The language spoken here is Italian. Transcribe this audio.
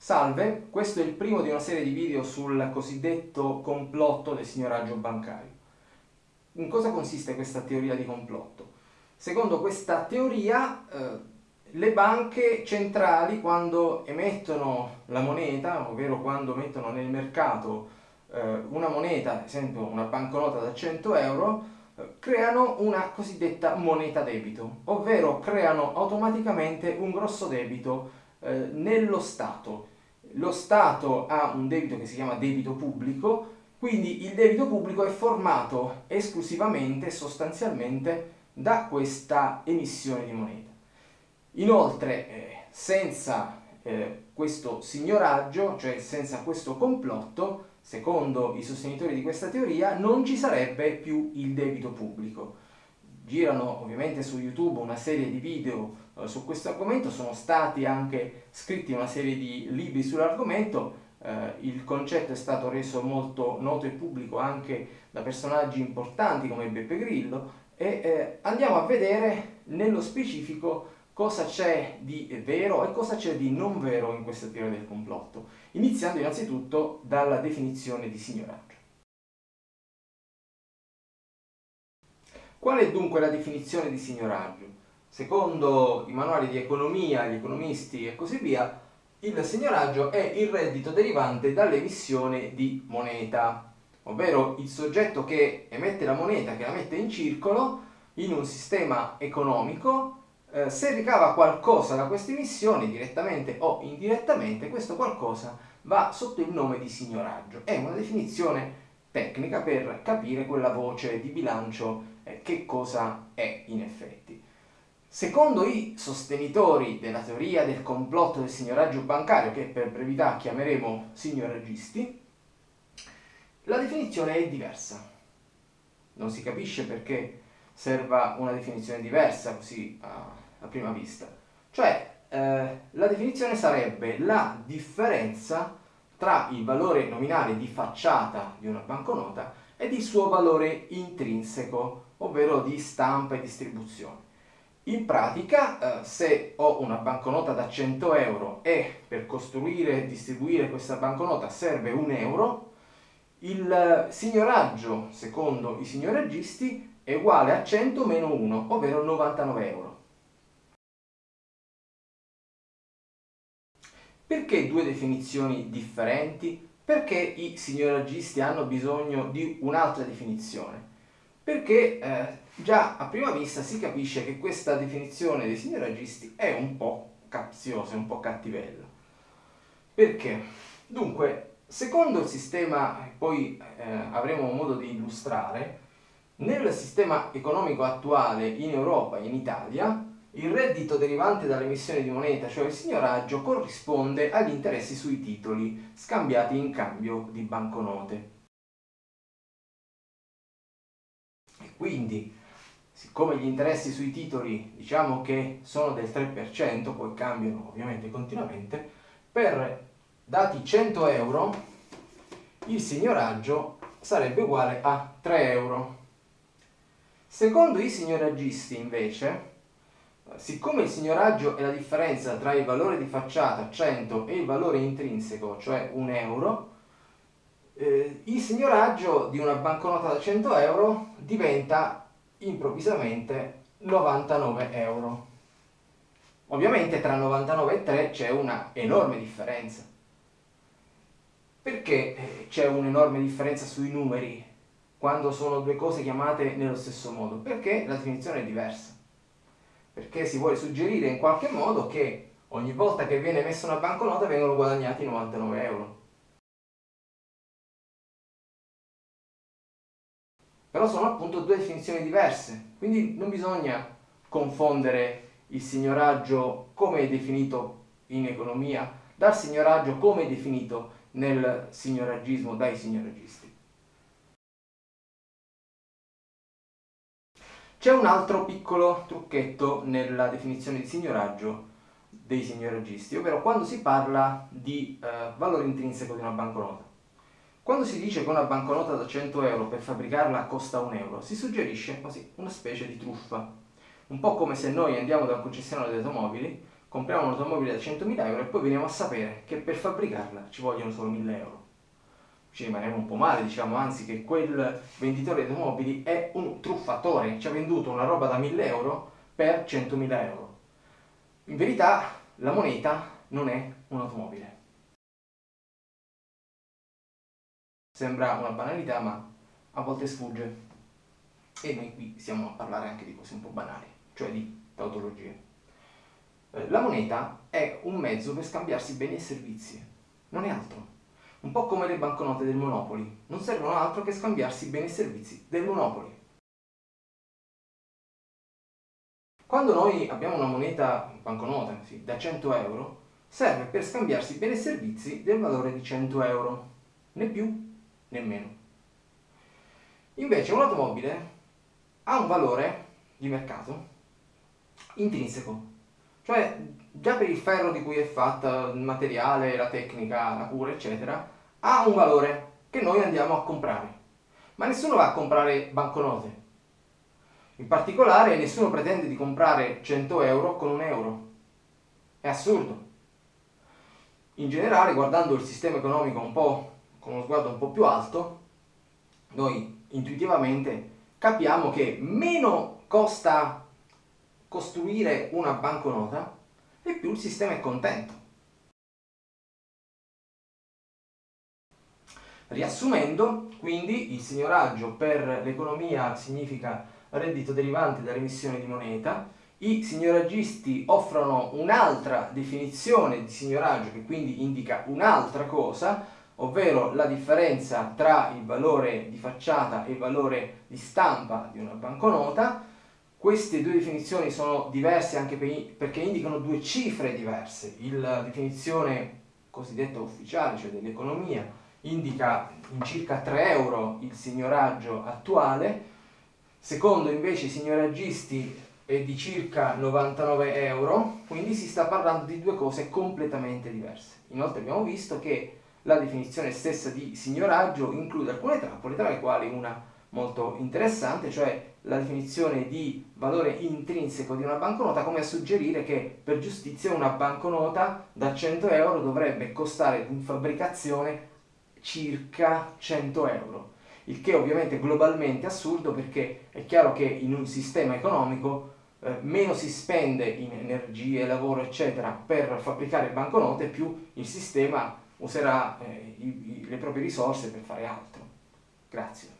Salve, questo è il primo di una serie di video sul cosiddetto complotto del signoraggio bancario. In cosa consiste questa teoria di complotto? Secondo questa teoria eh, le banche centrali quando emettono la moneta, ovvero quando mettono nel mercato eh, una moneta, ad esempio una banconota da 100 euro, eh, creano una cosiddetta moneta debito, ovvero creano automaticamente un grosso debito eh, nello Stato. Lo Stato ha un debito che si chiama debito pubblico, quindi il debito pubblico è formato esclusivamente, sostanzialmente, da questa emissione di moneta. Inoltre, eh, senza eh, questo signoraggio, cioè senza questo complotto, secondo i sostenitori di questa teoria, non ci sarebbe più il debito pubblico girano ovviamente su YouTube una serie di video eh, su questo argomento, sono stati anche scritti una serie di libri sull'argomento, eh, il concetto è stato reso molto noto e pubblico anche da personaggi importanti come Beppe Grillo e eh, andiamo a vedere nello specifico cosa c'è di vero e cosa c'è di non vero in questa teoria del complotto, iniziando innanzitutto dalla definizione di signoraggio. Qual è dunque la definizione di signoraggio? Secondo i manuali di economia, gli economisti e così via, il signoraggio è il reddito derivante dall'emissione di moneta, ovvero il soggetto che emette la moneta, che la mette in circolo in un sistema economico, eh, se ricava qualcosa da queste emissioni, direttamente o indirettamente, questo qualcosa va sotto il nome di signoraggio. È una definizione tecnica per capire quella voce di bilancio che cosa è in effetti. Secondo i sostenitori della teoria del complotto del signoraggio bancario, che per brevità chiameremo signoraggisti, la definizione è diversa. Non si capisce perché serva una definizione diversa così a, a prima vista. Cioè, eh, la definizione sarebbe la differenza tra il valore nominale di facciata di una banconota ed il suo valore intrinseco, ovvero di stampa e distribuzione. In pratica, eh, se ho una banconota da 100 euro e per costruire e distribuire questa banconota serve un euro, il signoraggio, secondo i signoraggisti, è uguale a 100 meno 1, ovvero 99 euro. Perché due definizioni differenti? Perché i signoraggisti hanno bisogno di un'altra definizione? Perché eh, già a prima vista si capisce che questa definizione dei signoraggisti è un po' capziosa, un po' cattivella. Perché? Dunque, secondo il sistema, poi eh, avremo modo di illustrare, nel sistema economico attuale in Europa e in Italia, il reddito derivante dall'emissione di moneta, cioè il signoraggio, corrisponde agli interessi sui titoli scambiati in cambio di banconote. Quindi, siccome gli interessi sui titoli diciamo che sono del 3%, poi cambiano ovviamente continuamente, per dati 100 euro il signoraggio sarebbe uguale a 3 euro. Secondo i signoraggisti invece Siccome il signoraggio è la differenza tra il valore di facciata 100 e il valore intrinseco, cioè 1 euro, eh, il signoraggio di una banconota da 100 euro diventa improvvisamente 99 euro. Ovviamente tra 99 e 3 c'è una enorme differenza. Perché eh, c'è un'enorme differenza sui numeri quando sono due cose chiamate nello stesso modo? Perché la definizione è diversa perché si vuole suggerire in qualche modo che ogni volta che viene messa una banconota vengono guadagnati 99 euro. Però sono appunto due definizioni diverse, quindi non bisogna confondere il signoraggio come è definito in economia dal signoraggio come è definito nel signoraggismo dai signoraggisti. C'è un altro piccolo trucchetto nella definizione di signoraggio dei signoraggisti, ovvero quando si parla di eh, valore intrinseco di una banconota. Quando si dice che una banconota da 100 euro per fabbricarla costa un euro, si suggerisce così una specie di truffa. Un po' come se noi andiamo da un concessionario di automobili, compriamo un'automobile da 100.000 euro e poi veniamo a sapere che per fabbricarla ci vogliono solo 1.000 euro. Ci rimaniamo un po' male, diciamo, anzi che quel venditore di automobili è un truffatore, ci ha venduto una roba da 1.000 euro per 100.000 euro. In verità la moneta non è un'automobile. Sembra una banalità, ma a volte sfugge. E noi qui stiamo a parlare anche di cose un po' banali, cioè di tautologie. Eh, la moneta è un mezzo per scambiarsi beni e servizi, non è altro. Un po' come le banconote del Monopoli, non servono altro che scambiarsi beni e servizi del Monopoli. Quando noi abbiamo una moneta, banconota, sì, da 100 euro, serve per scambiarsi beni e servizi del valore di 100 euro, né più né meno. Invece un'automobile ha un valore di mercato intrinseco, cioè già per il ferro di cui è fatta, il materiale, la tecnica, la cura, eccetera, ha un valore che noi andiamo a comprare. Ma nessuno va a comprare banconote. In particolare nessuno pretende di comprare 100 euro con un euro. È assurdo. In generale, guardando il sistema economico un po' con uno sguardo un po' più alto, noi intuitivamente capiamo che meno costa costruire una banconota e più il sistema è contento. Riassumendo, quindi, il signoraggio per l'economia significa reddito derivante dall'emissione di moneta, i signoraggisti offrono un'altra definizione di signoraggio che quindi indica un'altra cosa, ovvero la differenza tra il valore di facciata e il valore di stampa di una banconota. Queste due definizioni sono diverse anche perché indicano due cifre diverse. La definizione cosiddetta ufficiale, cioè dell'economia, indica in circa 3 euro il signoraggio attuale, secondo invece i signoraggisti è di circa 99 euro, quindi si sta parlando di due cose completamente diverse. Inoltre abbiamo visto che la definizione stessa di signoraggio include alcune trappole, tra le quali una molto interessante, cioè la definizione di valore intrinseco di una banconota, come a suggerire che per giustizia una banconota da 100 euro dovrebbe costare in fabbricazione circa 100 euro, il che ovviamente è globalmente assurdo perché è chiaro che in un sistema economico eh, meno si spende in energie, lavoro eccetera per fabbricare banconote più il sistema userà eh, i, i, le proprie risorse per fare altro. Grazie.